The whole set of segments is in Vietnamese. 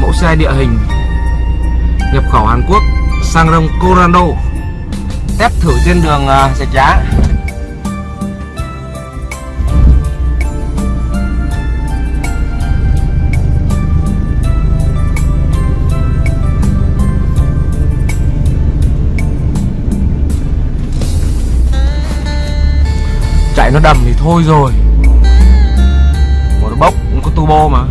mẫu xe địa hình nhập khẩu Hàn Quốc sang rông Corando test thử trên đường uh, Giá. Nó đầm thì thôi rồi. Một nó bốc cũng có turbo mà.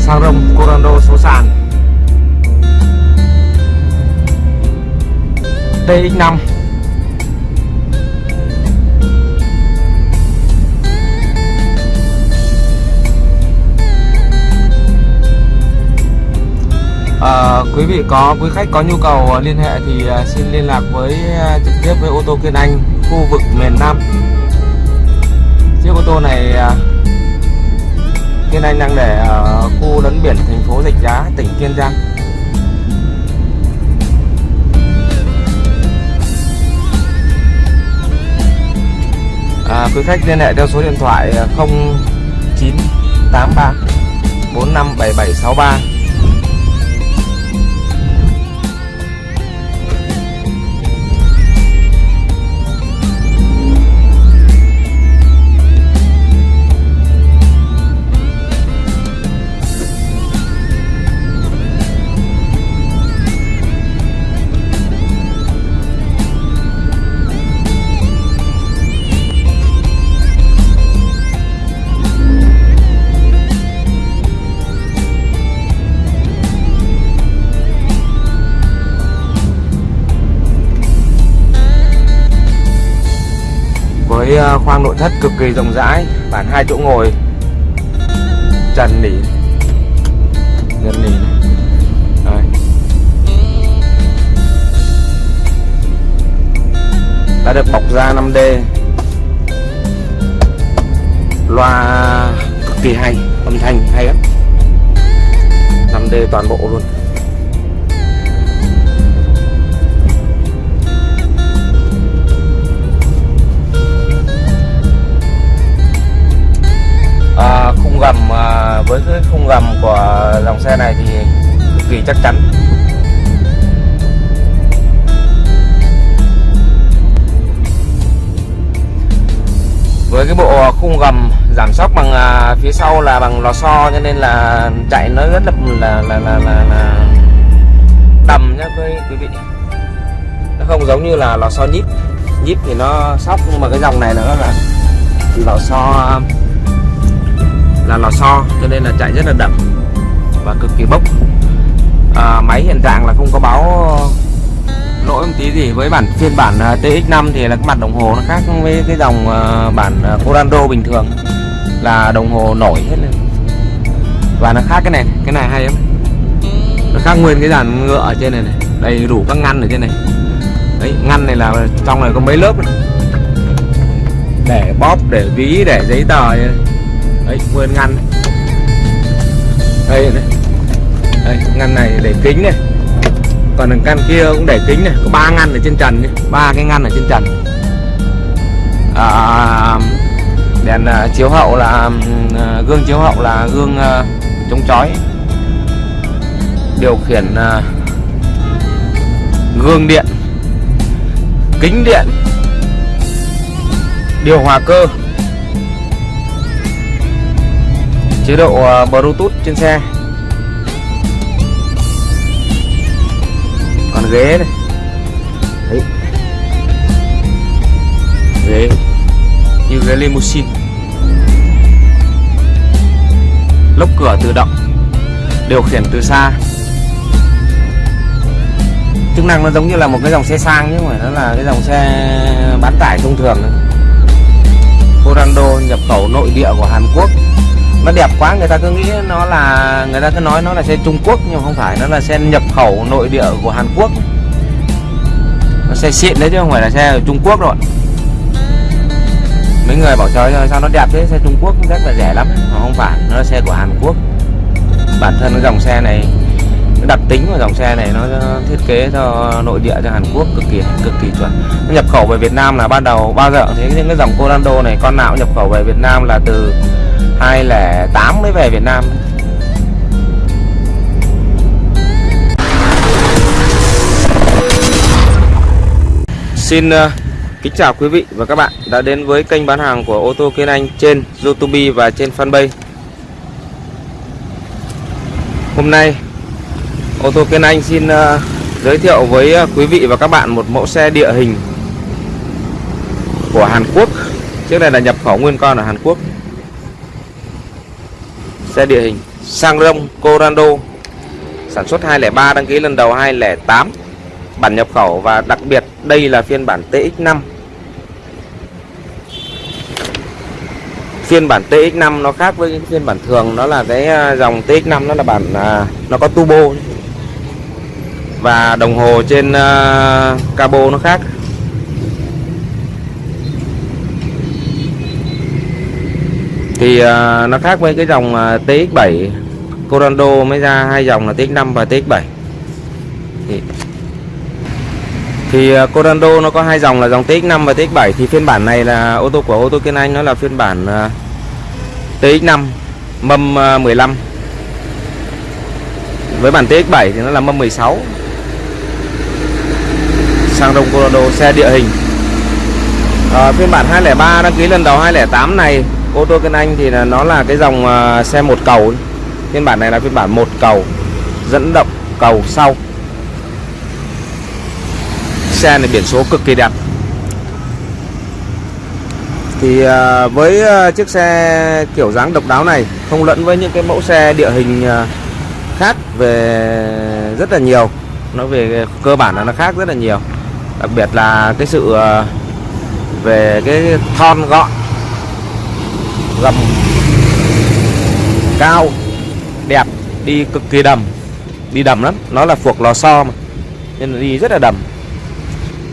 Sang rông Corando số sàn. TX5 À, quý vị có quý khách có nhu cầu ờ, liên hệ thì ờ, xin liên lạc với ờ, trực tiếp với ô tô Kiên Anh khu vực miền Nam. Chiếc ô tô này Kiên Anh đang để ở khu lấn biển thành phố Rạch Giá, tỉnh Kiên Giang. À, quý khách liên hệ theo số điện thoại 0983 457763 khoang nội thất cực kỳ rộng rãi, bản hai chỗ ngồi. Trần nỉ. Trần nỉ Đấy. đã được bọc da 5D loa cực kỳ hay, âm thanh hay lắm. 5D toàn bộ luôn. Khung gầm à, với cái khung gầm của dòng xe này thì cực kỳ chắc chắn. Với cái bộ khung gầm giảm sóc bằng à, phía sau là bằng lò xo cho nên là chạy nó rất là là là là, là, là đầm nhá quý, quý vị. Nó không giống như là lò xo nhíp. Nhíp thì nó sóc nhưng mà cái dòng này nó là lò xo là lò xo cho nên là chạy rất là đậm và cực kỳ bốc. À, máy hiện trạng là không có báo lỗi một tí gì với bản phiên bản à, TX5 thì là cái mặt đồng hồ nó khác với cái dòng à, bản à, Corando bình thường là đồng hồ nổi hết lên. Và nó khác cái này cái này hay lắm. Nó khác nguyên cái dàn ngựa ở trên này này đầy đủ các ngăn ở trên này. Đấy ngăn này là trong này có mấy lớp này. để bóp để ví để giấy tờ này đấy nguyên ngăn đây này. Đây ngăn này để kính này. Còn đằng căn kia cũng để kính này. Có ba ngăn ở trên trần ba cái ngăn ở trên trần. À, đèn uh, chiếu hậu là uh, gương chiếu hậu là gương uh, chống chói. Điều khiển uh, gương điện kính điện điều hòa cơ. Chế độ à, Bluetooth trên xe. Còn ghế này Đấy. ghế. Như ghế limousine. Lốc cửa tự động. Điều khiển từ xa. Chức năng nó giống như là một cái dòng xe sang chứ không phải nó là cái dòng xe bán tải thông thường. Corando nhập khẩu nội địa của Hàn Quốc nó đẹp quá, người ta cứ nghĩ nó là, người ta cứ nói nó là xe Trung Quốc, nhưng không phải, nó là xe nhập khẩu nội địa của Hàn Quốc. Nó xe xịn đấy chứ không phải là xe ở Trung Quốc rồi mấy người bảo trời sao nó đẹp thế? Xe Trung Quốc rất là rẻ lắm. Mà không phải, nó là xe của Hàn Quốc. Bản thân cái dòng xe này đặc tính của dòng xe này nó thiết kế cho nội địa cho Hàn Quốc cực kỳ cực kỳ chuẩn. Nhập khẩu về Việt Nam là ban đầu bao giờ thấy những cái dòng Corando này, con nào cũng nhập khẩu về Việt Nam là từ 2008 mới về Việt Nam Xin uh, kính chào quý vị và các bạn đã đến với kênh bán hàng của ô tô Kiên Anh trên YouTube và trên fanpage. Hôm nay ô tô Kiên Anh xin uh, giới thiệu với uh, quý vị và các bạn một mẫu xe địa hình của Hàn Quốc. Chiếc này là nhập khẩu nguyên con ở Hàn Quốc. Xe địa hình sang rông Corando. Sản xuất 203 đăng ký lần đầu 208 bản nhập khẩu và đặc biệt đây là phiên bản TX5 phiên bản TX5 nó khác với phiên bản thường nó là cái à, dòng TX5 nó là bản à, nó có turbo. Và đồng hồ trên uh, cabo nó khác. Thì uh, nó khác với cái dòng à, uh, TX7 Corando mới ra hai dòng là TX5 và TX7 thì thì uh, Corando nó có hai dòng là dòng TX5 và TX7 thì phiên bản này là ô tô của ô tô Kiên Anh nó là phiên bản uh, TX5 mâm 15 với bản TX7 thì nó là mâm 16 sang đông Corando xe địa hình. À, phiên bản 203 đăng ký lần đầu 208 này ô tô Kiên Anh thì là nó là cái dòng à, xe một cầu phiên bản này là phiên bản một cầu, dẫn động cầu sau. Xe này biển số cực kỳ đẹp. Thì à, với à, chiếc xe kiểu dáng độc đáo này không lẫn với những cái mẫu xe địa hình khác về rất là nhiều. Nó về cơ bản là nó khác rất là nhiều. Đặc biệt là cái sự về cái thon gọn gầm cao đẹp đi cực kỳ đầm. Đi đầm lắm nó là phuộc lò xo mà nên là đi rất là đầm.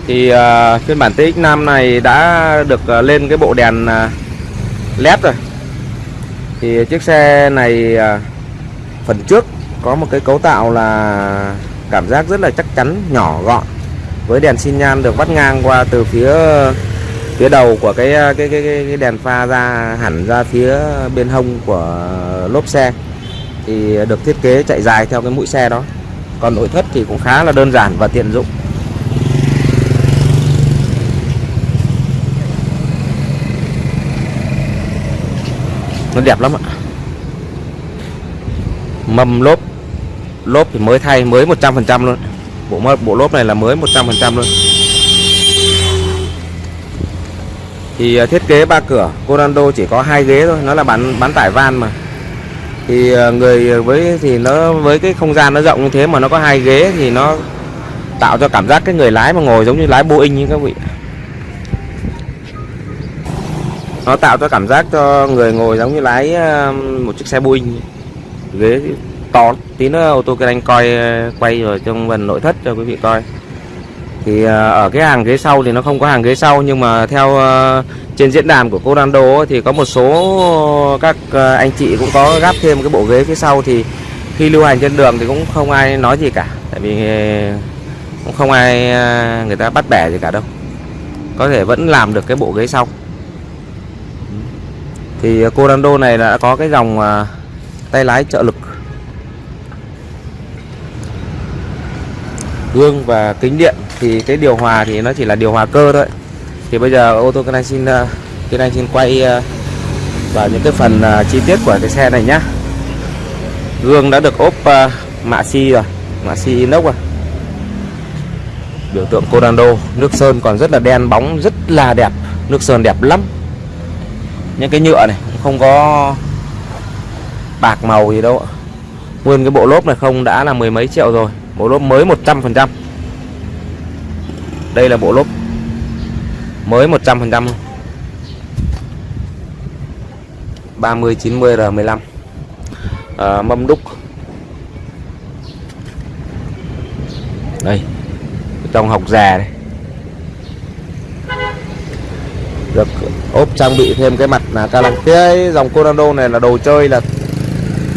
Thì uh, phiên bản TX5 này đã được uh, lên cái bộ đèn uh, led rồi. Thì chiếc xe này uh, phần trước có một cái cấu tạo là cảm giác rất là chắc chắn nhỏ gọn với đèn xi nhan được vắt ngang qua từ phía phía đầu của cái cái cái, cái đèn pha ra hẳn ra phía bên hông của lốp xe. Thì được thiết kế chạy dài theo cái mũi xe đó. Còn nội thất thì cũng khá là đơn giản và tiện dụng. Nó đẹp lắm ạ. Mâm lốp lốp thì mới thay mới 100% luôn. Bộ bộ lốp này là mới 100% luôn. Thì à, thiết kế ba cửa. Corando chỉ có hai ghế thôi, nó là bán bán tải van mà. Thì à, người với, thì nó, với cái không gian nó rộng như thế mà nó có hai ghế thì nó tạo cho cảm giác cái người lái mà ngồi giống như lái Boeing như các vị. Nó tạo cho cảm giác cho người ngồi giống như lái à, một chiếc xe Boeing. Ghế to tí nữa, ô tô anh coi quay rồi trong phần nội thất cho quý vị coi thì à, ở cái hàng ghế sau thì nó không có hàng ghế sau, nhưng mà theo à, trên diễn đàn của Corando thì có một số các à, anh chị cũng có gắp thêm cái bộ ghế phía sau. Thì khi lưu hành trên đường thì cũng không ai nói gì cả, tại vì cũng không ai người ta bắt bẻ gì cả đâu. Có thể vẫn làm được cái bộ ghế sau. Thì Corando này đã có cái dòng tay lái trợ lực. Gương và kính điện thì cái điều hòa thì nó chỉ là điều hòa cơ thôi. Thì bây giờ ô tô cái xin à, cái xin quay ờ, vào những cái phần ờ, chi tiết của cái xe này nhá. Gương đã được ốp ờ, mạ xi rồi mạ xi inox rồi. Biểu tượng Corando nước sơn còn rất là đen bóng rất là đẹp nước sơn đẹp lắm. Những cái nhựa này không có bạc màu gì đâu nguyên cái bộ lốp này không đã là mười mấy triệu rồi bộ lốp mới 100% đây là bộ lốp mới 100% 30 90 R15 à, mâm đúc. Đây trong học già đây. Được ốp trang bị thêm cái mặt là ca lăng cái dòng Corando này là đồ chơi là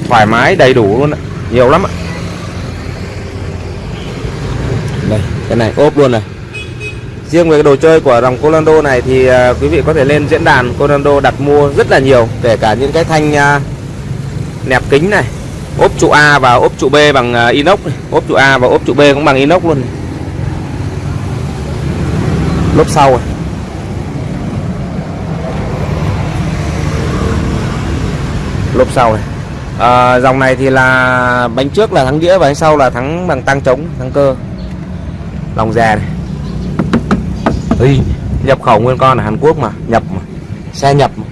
thoải mái đầy đủ luôn ạ. Nhiều lắm ạ. Đây cái này ốp luôn này riêng về cái đồ chơi của dòng Colando này thì à, quý vị có thể lên diễn đàn Colando đặt mua rất là nhiều kể cả những cái thanh à, nẹp kính này ốp trụ A và ốp trụ B bằng à, inox này. ốp trụ A và ốp trụ B cũng bằng inox luôn này. lốp sau này. lốp sau này à, dòng này thì là bánh trước là thắng đĩa và bánh sau là thắng bằng tăng trống thắng cơ lòng già này Ý, nhập khẩu nguyên con ở Hàn Quốc mà nhập mà xe nhập mà.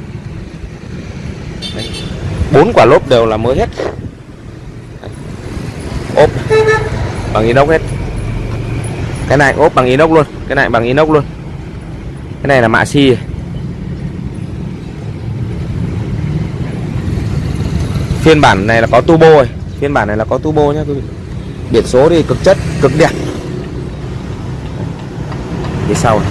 Đấy. bốn quả lốp đều là mới hết. Ốp bằng inox hết. Cái này ốp bằng inox luôn cái này bằng inox luôn. Cái này là mạ xi. Phiên bản này là có turbo rồi phiên bản này là có turbo nhé quý vị. Biển số thì cực chất cực đẹp phía sau này.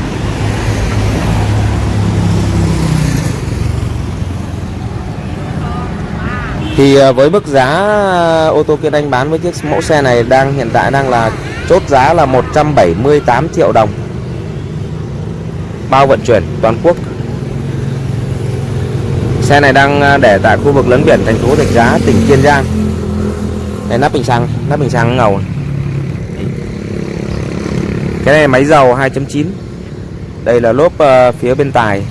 thì à, với mức giá ô tô Kiên Anh bán với chiếc mẫu xe này đang, hiện tại đang là chốt giá là 178 triệu đồng bao vận chuyển toàn quốc xe này đang à, để tại khu vực lấn biển thành phố Rạch Giá, tỉnh Kiên Giang đây, nắp bình xăng, nắp bình xăng ngầu này cái này máy dầu 2.9 đây là lốp uh, phía bên tài.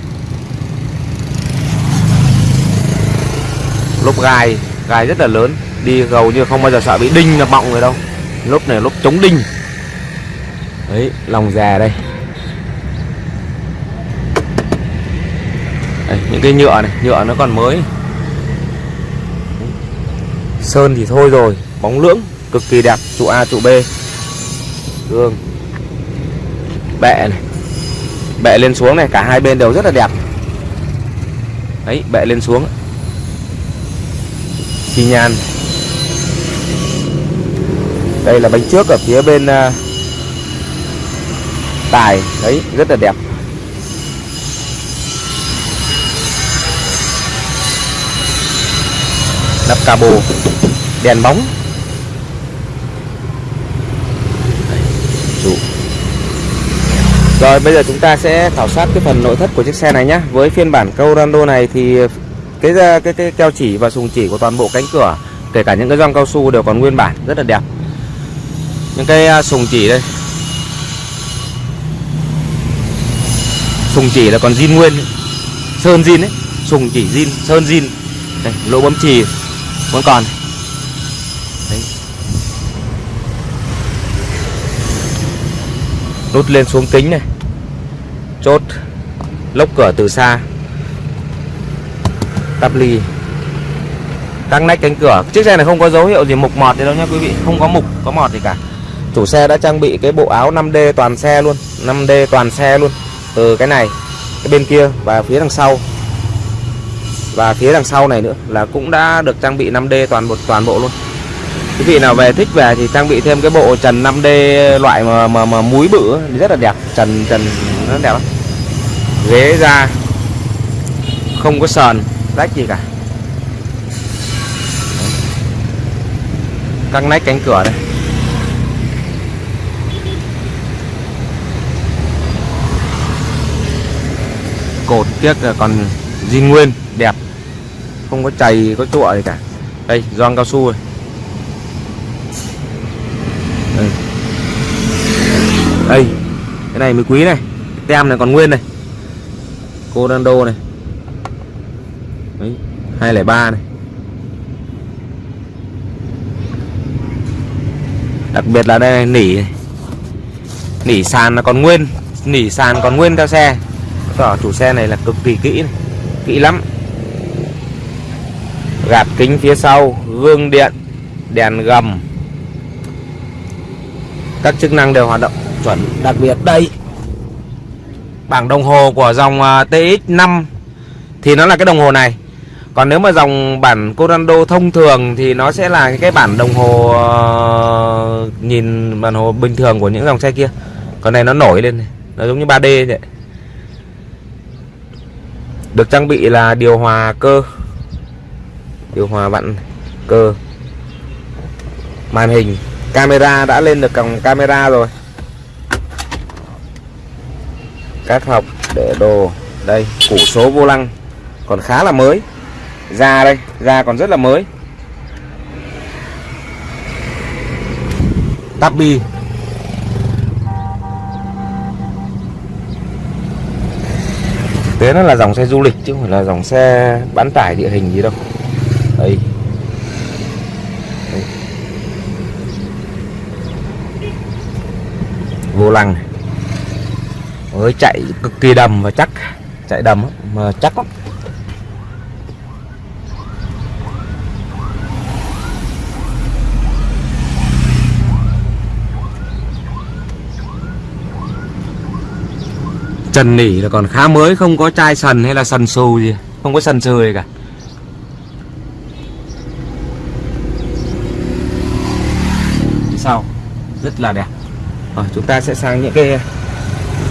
Lốp gai gai rất là lớn. Đi gầu như không bao giờ sợ bị đinh là bọng rồi đâu. Lốp này lốp chống đinh. Đấy lòng già đây. Đây, những cái nhựa này nhựa nó còn mới. Sơn thì thôi rồi bóng lưỡng cực kỳ đẹp trụ A trụ B. Gương bệ này. Bệ lên xuống này cả hai bên đều rất là đẹp. Đấy bệ lên xuống. Xi nhan đây là bánh trước ở phía bên uh, tài. Đấy rất là đẹp. Nắp cabo đèn bóng Chủ. Rồi bây giờ chúng ta sẽ khảo sát cái phần nội thất của chiếc xe này nhé Với phiên bản Corando này thì cái, cái cái keo chỉ và sùng chỉ của toàn bộ cánh cửa kể cả những cái gioăng cao su đều còn nguyên bản rất là đẹp. Những cái à, sùng chỉ đây. Sùng chỉ là còn zin nguyên sơn zin ấy. Sùng chỉ zin sơn zin. Đây lỗ bấm chì vẫn còn. Đấy. Nút lên xuống kính này chốt lốc cửa từ xa. Tắp ly. Các nách cánh cửa. Chiếc xe này không có dấu hiệu gì mục mọt gì đâu nha quý vị. Không có mục có mọt gì cả. Chủ xe đã trang bị cái bộ áo 5D toàn xe luôn. 5D toàn xe luôn. Từ cái này cái bên kia và phía đằng sau. Và phía đằng sau này nữa là cũng đã được trang bị 5D toàn bộ toàn bộ luôn. Quý vị nào về thích về thì trang bị thêm cái bộ trần 5D loại mà mà, mà múi bự rất là đẹp. Trần trần rất đẹp lắm ghế ra. Không có sờn. Rách gì cả. Các nách cánh cửa đây. Cột tiếc còn zin nguyên, đẹp. Không có chày, có chụa gì cả. Đây gioăng cao su rồi. Đây. đây, cái này mới quý này. Tem này còn nguyên này. Corando này. Đấy, 203 này. Đặc biệt là đây này, nỉ này. nỉ sàn là còn nguyên nỉ sàn còn nguyên theo xe. Tỏ chủ xe này là cực kỳ kỹ này. kỹ lắm. Gạt kính phía sau gương điện đèn gầm. Các chức năng đều hoạt động chuẩn. Đặc biệt đây bảng đồng hồ của dòng à, TX5 thì nó là cái đồng hồ này. Còn nếu mà dòng bản Corando thông thường thì nó sẽ là cái bản đồng hồ à, nhìn bản hồ bình thường của những dòng xe kia. Còn này nó nổi lên này, nó giống như 3D vậy. Được trang bị là điều hòa cơ, điều hòa vặn cơ, màn hình, camera đã lên được còng camera rồi các học để đồ. Đây củ số vô lăng. Còn khá là mới. Da đây da còn rất là mới. Tắp bi. Thế nó là dòng xe du lịch chứ không phải là dòng xe bán tải địa hình gì đâu. Đây. Vô lăng này mới chạy cực kỳ đầm và chắc chạy đầm mà chắc lắm. Trần nỉ là còn khá mới không có chai sần hay là sần xù gì không có sần sừ gì cả. Sau rất là đẹp. Rồi chúng ta sẽ sang những cái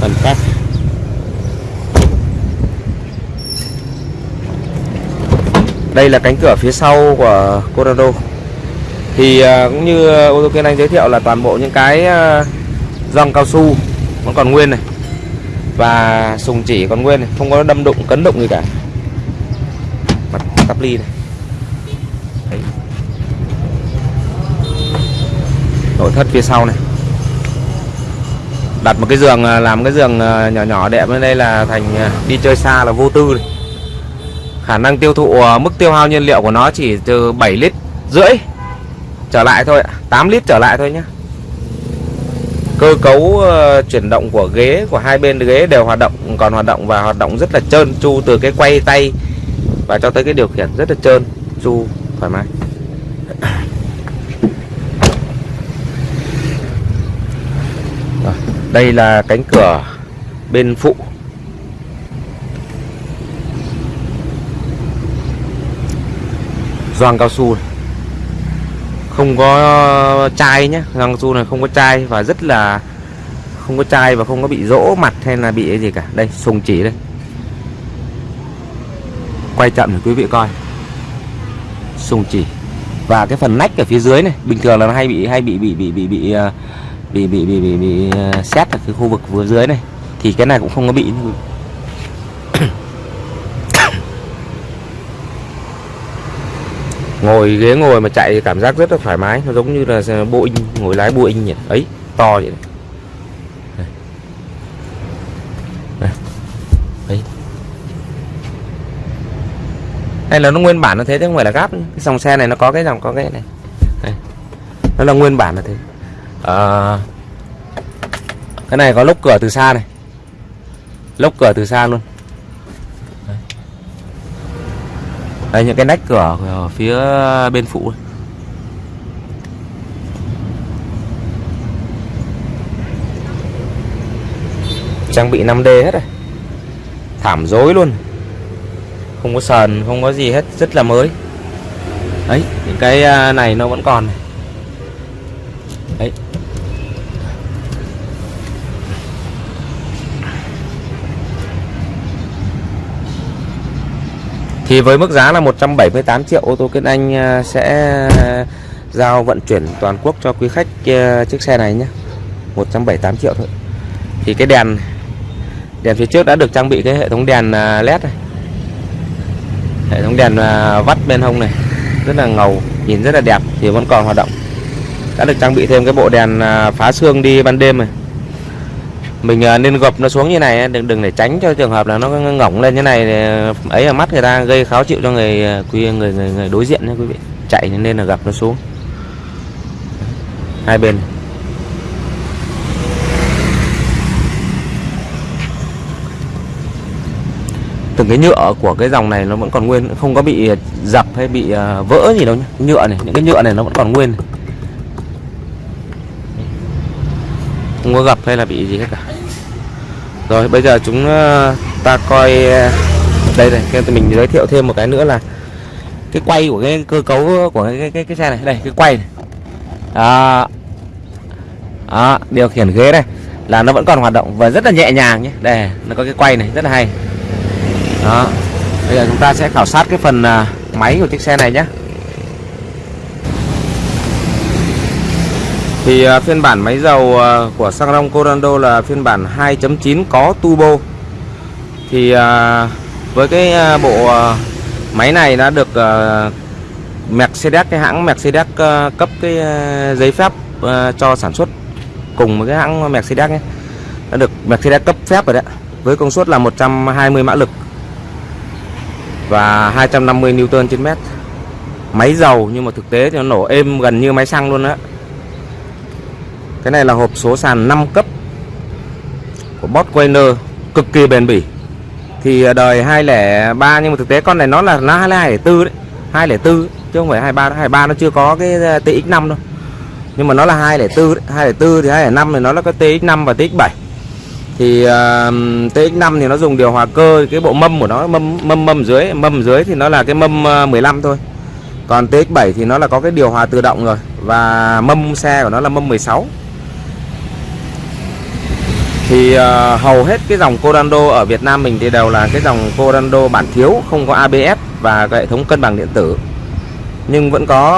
phần khác đây là cánh cửa phía sau của Corrado. Thì à, cũng như ô tô kiên anh giới thiệu là toàn bộ những cái à, răng cao su vẫn còn nguyên này và sùng chỉ còn nguyên này, không có đâm đụng, cấn đụng gì cả. Mặt tắp ly này. Đấy. nội thất phía sau này đặt một cái giường à, làm cái giường à, nhỏ nhỏ đẹp bên đây là thành à, đi chơi xa là vô tư này. khả năng tiêu thụ mức tiêu hao nhiên liệu của nó chỉ từ 7 lít rưỡi trở lại thôi 8 lít trở lại thôi nhé cơ cấu chuyển động của ghế, của hai bên ghế đều hoạt động, còn hoạt động và hoạt động rất là trơn tru từ cái quay tay và cho tới cái điều khiển rất là trơn tru thoải mái Rồi, đây là cánh cửa bên phụ. Gioăng cao su này. Không có chai nhé răng su này không có chai và rất là không có chai và không có bị rỗ mặt hay là bị cái gì cả. Đây, sùng chỉ đây. Quay chậm để quý vị coi. Sùng chỉ. Và cái phần nách ở phía dưới này, bình thường là nó hay bị hay bị bị bị bị bị ờ, bị bị bị bị, bị ờ, xét ở cái khu vực vừa dưới này thì cái này cũng không có bị. Ngồi ghế ngồi mà chạy cảm giác rất là thoải mái nó giống như là Boeing ngồi lái Boeing nhỉ ấy to vậy này. Đấy. hay là nó nguyên bản nó thế chứ không phải là gáp cái dòng xe này nó có cái dòng có cái này. Đây. nó là nguyên bản là thế à, cái này có lốc cửa từ xa này. Lốc cửa từ xa luôn. Đây những cái nách cửa ở phía bên phụ trang bị 5D hết rồi. Thảm dối luôn. Không có sờn không có gì hết rất là mới. Đấy những cái à, này nó vẫn còn này. Thì với mức giá là 178 triệu, ô tô Kiên Anh à, sẽ à, giao vận chuyển toàn quốc cho quý khách à, chiếc xe này nhé. 178 triệu thôi. Thì cái đèn Đèn phía trước đã được trang bị cái hệ thống đèn led này. Hệ thống đèn vắt bên hông này, Rất là ngầu, Nhìn rất là đẹp, Thì vẫn còn hoạt động. Đã được trang bị thêm cái bộ đèn phá xương đi ban đêm này mình à, nên gập nó xuống như này đừng đừng để tránh cho trường hợp là nó ngỏng lên như này ấy là mắt người ta gây khó chịu cho người à, quý người người, người đối diện nha quý vị. Chạy nên là gập nó xuống. Hai bên từng cái nhựa của cái dòng này nó vẫn còn nguyên không có bị dập hay bị à, vỡ gì đâu nhá nhựa này những cái nhựa này nó vẫn còn nguyên không có gặp hay là bị gì hết cả. Rồi bây giờ chúng ờ, ta coi ờ, đây này cái mình giới thiệu thêm một cái nữa là cái quay của cái cơ cấu của cái cái, cái xe này. Đây cái quay này. Đó. đó điều khiển ghế này là nó vẫn còn hoạt động và rất là nhẹ nhàng nhé. Đây nó có cái quay này rất là hay. Đó. Bây giờ chúng ta sẽ khảo sát cái phần ờ, máy của chiếc xe này nhé. Thì à, phiên bản máy dầu à, của xăng Rong Corando là phiên bản 2.9 có turbo. Thì à, với cái bộ máy này đã được Mercedes, cái hãng Mercedes cấp cái giấy phép cho sản xuất cùng với cái hãng Mercedes nhé. Đã được Mercedes cấp phép rồi đấy. Với công suất là 120 mã lực và 250 Newton trên mét. Máy dầu nhưng mà thực tế thì nó nổ êm gần như máy xăng luôn á cái này là hộp số sàn 5 cấp của Bosch cực kỳ bền bỉ. Thì à, đời 203 nhưng mà thực tế con này nó là nó 204 đấy 204 chứ không phải 23 23 nó chưa có cái à, TX5 đâu. Nhưng mà nó là 204 đấy. 204 thì 205 thì nó là có TX5 và TX7 thì à, uh, TX5 thì nó dùng điều hòa cơ cái bộ mâm của nó mâm mâm mâm dưới mâm dưới thì nó là cái mâm 15 thôi. Còn TX7 thì nó là có cái điều hòa tự động rồi và mâm xe của nó là mâm 16 thì uh, hầu hết cái dòng Corando ở Việt Nam mình thì đều là cái dòng Corando bản thiếu không có ABS và hệ thống cân bằng điện tử. Nhưng vẫn có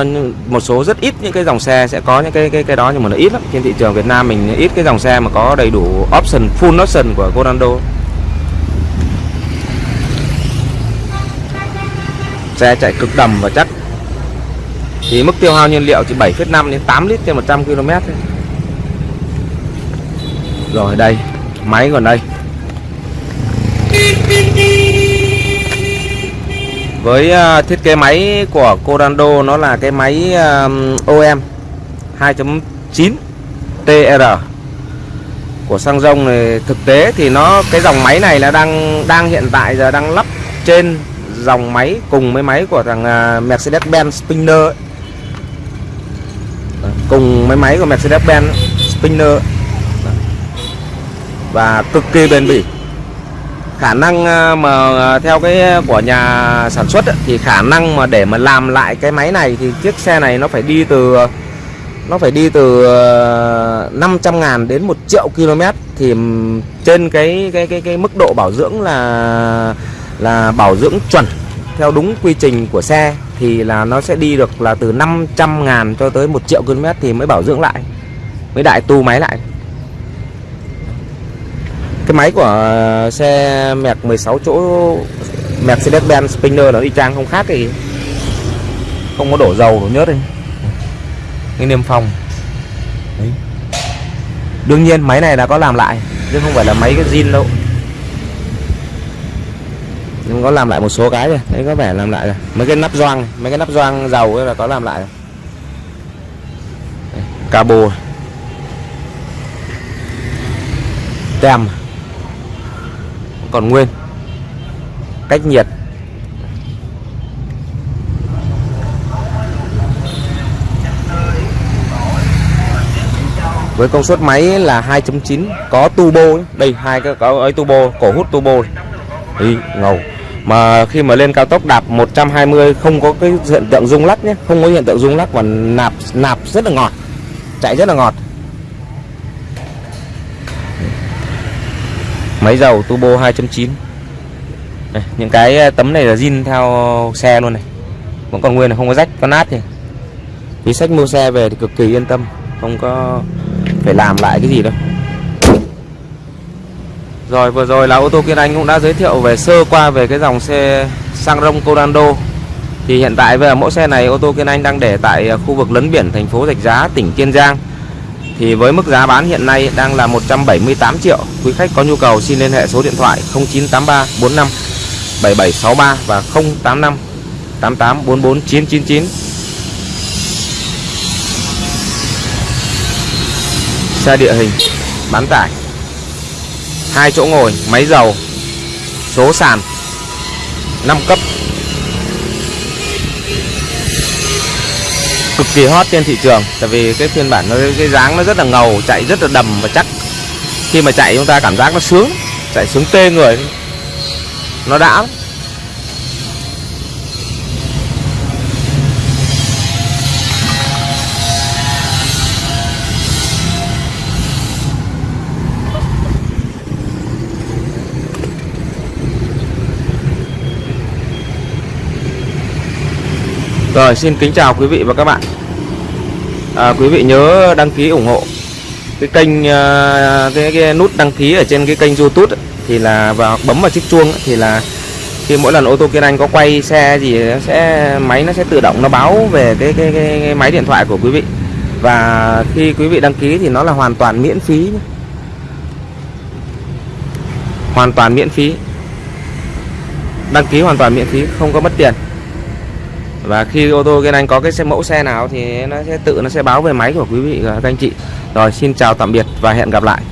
à, một số rất ít những cái dòng xe sẽ có những cái cái cái đó nhưng mà nó ít lắm. Trên thị trường Việt Nam mình ít cái dòng xe mà có đầy đủ option full option của Corando. Xe chạy cực đầm và chắc. Thì mức tiêu hao nhiên liệu chỉ 7,5 đến 8 lít trên 100 km thôi rồi đây. Máy còn đây. Với uh, thiết kế máy của Corando nó là cái máy uh, OM 2.9 TR của xăng rông này thực tế thì nó cái dòng máy này là đang đang hiện tại giờ đang lắp trên dòng máy cùng với máy của thằng uh, Mercedes-Benz Spinner ấy. cùng với máy của Mercedes-Benz Spinner và cực kỳ bền bỉ. Khả năng ờ, mà ờ, theo cái ờ, của nhà sản xuất thì khả năng mà để mà làm lại cái máy này thì chiếc xe này nó phải đi từ nó phải đi từ 500 ờ, ngàn đến 1 triệu km thì trên cái cái cái cái mức độ bảo dưỡng là là bảo dưỡng chuẩn theo đúng quy trình của xe thì là nó sẽ đi được là từ 500 ngàn cho tới 1 triệu km thì mới bảo dưỡng lại mới đại tu máy lại cái máy của xe mẹc 16 chỗ, Mercedes-Benz Spinner nó đi trang không khác thì không có đổ dầu, đổ nhớt đi cái niêm phong. Đấy. đương nhiên máy này là có làm lại, chứ không phải là máy cái zin đâu. Nhưng có làm lại một số cái rồi đấy, có vẻ làm lại rồi. Mấy cái nắp gioăng mấy cái nắp gioăng dầu ấy là có làm lại rồi. Cabo. Tem còn nguyên. Cách nhiệt. Với công suất máy là 2.9 có turbo đây, hai cái, có ấy turbo, cổ hút turbo đi ngầu. Mà khi mà lên cao tốc đạp 120 không có cái hiện tượng rung lắc nhé. Không có hiện tượng rung lắc và nạp nạp rất là ngọt, chạy rất là ngọt. Máy dầu turbo 2.9 đây, những cái ờ, tấm này là zin theo xe luôn này. Vẫn còn nguyên là không có rách có nát thì. Tí sách mua xe về thì cực kỳ yên tâm không có phải làm lại cái gì đâu. Rồi vừa rồi là ô tô Kiên Anh cũng đã giới thiệu về sơ qua về cái dòng xe sang rông Corando thì hiện tại về mẫu xe này ô tô Kiên Anh đang để tại ờ, khu vực lấn biển thành phố Rạch Giá tỉnh Kiên Giang thì với mức giá bán hiện nay đang là 178 triệu, quý khách có nhu cầu xin liên hệ số điện thoại 0983 45 7763 và 085 88 44 999 xe địa hình, bán tải. Hai chỗ ngồi, máy dầu, số sàn 5 cấp. Cực kỳ hot trên thị trường, tại vì cái phiên bản nó, cái dáng nó rất là ngầu, chạy rất là đầm và chắc. Khi mà chạy chúng ta cảm giác nó sướng, chạy sướng tê người. Nó đã Rồi xin kính chào quý vị và các bạn. À, Quý vị nhớ đăng ký ủng hộ Cái kênh à, cái, cái nút đăng ký ở trên cái kênh youtube ấy, Thì là và bấm vào chiếc chuông ấy, Thì là khi mỗi lần ô tô Kiên Anh có quay xe gì sẽ máy nó sẽ tự động nó báo về cái, cái, cái, cái máy điện thoại của quý vị. Và khi quý vị đăng ký thì nó là hoàn toàn miễn phí nhé. hoàn toàn miễn phí. Đăng ký hoàn toàn miễn phí không có mất tiền và khi ô tô kia Anh có cái xe mẫu xe nào thì nó sẽ tự, nó sẽ báo về máy của quý vị và các anh chị. Rồi, xin chào tạm biệt và hẹn gặp lại.